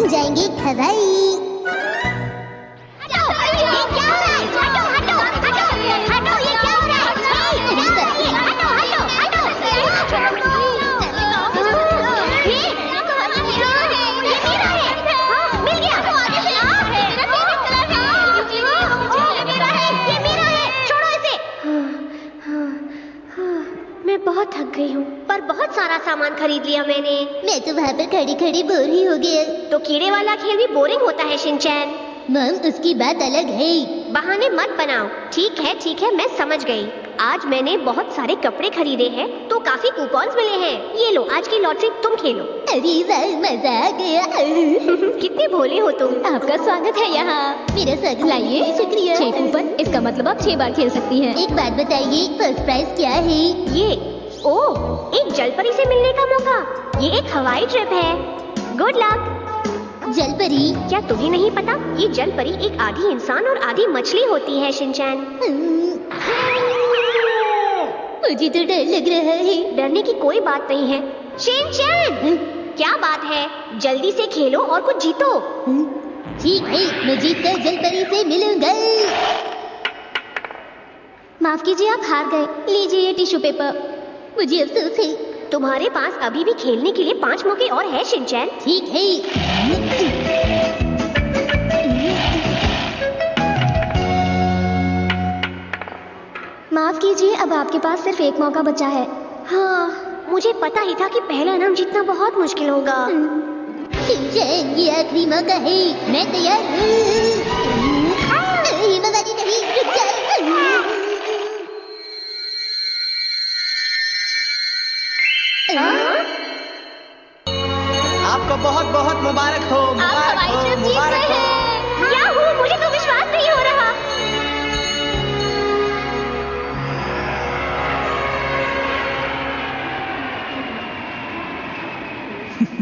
हम जाएँगे हवाई थक गई हूँ पर बहुत सारा सामान खरीद लिया मैंने। मैं तो वहाँ पर खड़ी खड़ी बोर ही हो गया तो कीड़े वाला खेल भी बोरिंग होता है शिनचैन। मम उसकी बात अलग है। बहाने मत बनाओ। ठीक है ठीक है मैं समझ गई। आज मैंने बहुत सारे कपड़े खरीदे हैं तो काफ़ी कूपन्स मिले हैं। ये लो आज की लॉटरी तुम खेलो। अरे वाह मज़ा आ गया। कितने भोले हो तुम। आपका स्वागत है यहाँ। मेरा स्वागत लाइए। शुक्रिया। छह कूपन इसका मतलब आप छह बार खेल सकती हैं। एक बात बताइए फ़र्स्ट प्राइज क्या है? ये ओ एक जलपरी से मिलने का मौका। ये एक हवाई ट्रिप है। गुड लक जलपरी? क्या तुम्हें नहीं पता ये जलपरी एक आधी इंसान और आधी मछली होती है शिनचैन? हम्म। मुझे तो डर लग रहा है। डरने की कोई बात नहीं है। शिनचैन! क्या बात है? जल्दी से खेलो और कुछ जीतो। हम्म, ठीक है मैं जीत कर जलपरी से मिलूँगा। माफ़ कीजिए आप हार गए। लीजिए ये टिश्यू पेपर। मुझे अफसोस है। तुम्हारे पास अभी भी खेलने के लिए पाँच मौके और है शिनचैन। ठीक है। माफ़ कीजिए अब आपके पास सिर्फ़ एक मौका बचा है। हाँ। मुझे पता ही था कि पहला इनाम जीतना बहुत मुश्किल होगा। शिनचैन ये आखिरी मौका है। मैं तैयार हूँ। आपको बहुत बहुत मुबारक हो मुबारक हो मुबारक हो। क्या याहू मुझे तो विश्वास नहीं हो रहा।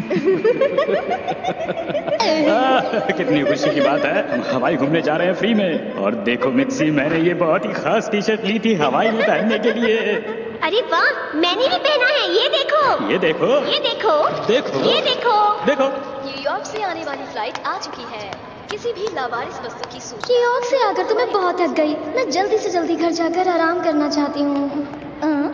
कितनी खुशी की बात है। हम हवाई घूमने जा रहे हैं फ्री में। और देखो मिक्सी मैंने ये बहुत ही खास टी शर्ट ली थी हवाई में पहनने के लिए। अरे वाह मैंने भी पहना है ये देखो। ये देखो। ये देखो। देखो। ये देखो। देखो। न्यूयॉर्क से आने वाली फ़्लाइट आ चुकी है। किसी भी लावारिस वस्तु की सूचना। न्यूयॉर्क से आकर तो मैं बहुत थक गई। मैं जल्दी से जल्दी घर जाकर आराम करना चाहती हूँ। अं?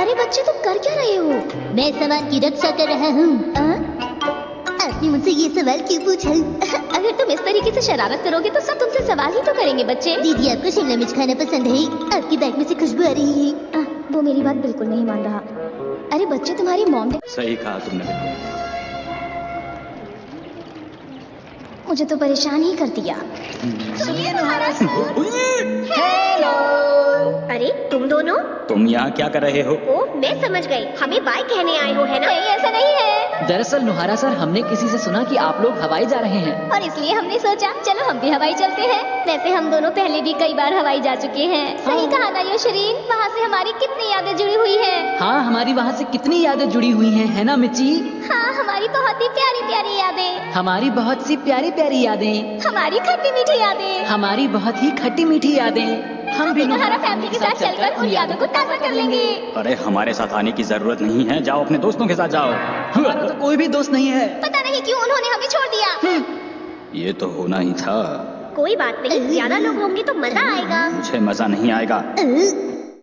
अरे बच्चे तुम कर क्या रहे हो? मैं सामान की रक्षा कर रहा हूँ। अं? आपने मुझसे ये सवाल क्यों पूछा? से शरारत करोगे तो सब तुमसे सवाल ही तो करेंगे बच्चे। दीदी आपको शिमला मिर्च खाना पसंद है? आपकी बैग में से खुशबू आ रही है। आ, वो मेरी बात बिल्कुल नहीं मान रहा। अरे बच्चे तुम्हारी मॉम ने सही कहा तुमने। मुझे तो परेशान ही कर दिया। अरे तुम दोनों? तुम यहाँ क्या कर रहे हो? ओ मैं समझ गई। हमें बाय कहने आए हो है ना? नहीं ऐसा नहीं है। दरअसल नुहारा सर हमने किसी से सुना कि आप लोग हवाई जा रहे हैं। और इसलिए हमने सोचा चलो हम भी हवाई चलते हैं। वैसे हम दोनों पहले भी कई बार हवाई जा चुके हैं। सही कहा ना योशरीन? वहाँ से हमारी कितनी यादें जुड़ी हुई है। हाँ हमारी वहाँ से कितनी यादें जुड़ी हुई है, है ना मिची हाँ हमारी बहुत ही प्यारी प्यारी यादें। हमारी बहुत सी प्यारी प्यारी यादें। हमारी खट्टी मीठी यादें। हमारी बहुत ही खट्टी मीठी यादें। हम भी नुहारा फैमिली के साथ चलकर उन यादों को ताज़ा कर लेंगे। अरे हमारे साथ आने की ज़रूरत नहीं है। जाओ अपने दोस्तों के साथ जाओ। हमारा तो कोई भी दोस्त नहीं है। पता नहीं क्यों उन्होंने हमें छोड़ दिया। ये तो होना ही था। कोई बात नहीं ज़्यादा लोग होंगे तो मज़ा आएगा। मुझे मज़ा नहीं आएगा। अ,